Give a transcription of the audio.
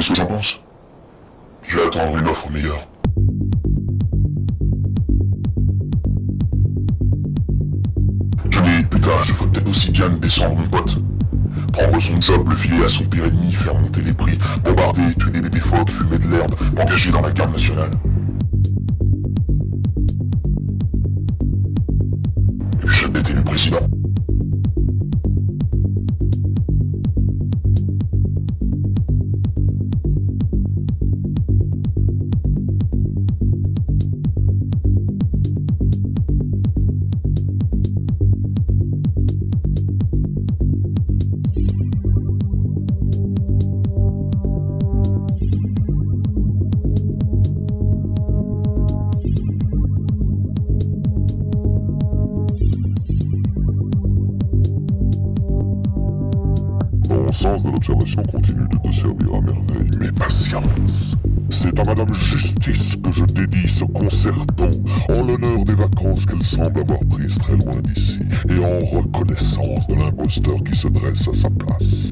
qu'est-ce que j'en pense Je vais attendre une offre meilleure. dis, putain, je ferais peut-être aussi bien de descendre mon pote. Prendre son job, le filer à son pire ennemi, faire monter les prix, bombarder, tuer des bébés phoques, fumer de l'herbe, m'engager dans la garde nationale. Et puis jamais été le président. Mon sens de l'observation continue de te servir à merveille, mais patience C'est à Madame Justice que je dédie ce concerto, en l'honneur des vacances qu'elle semble avoir prises très loin d'ici, et en reconnaissance de l'imposteur qui se dresse à sa place.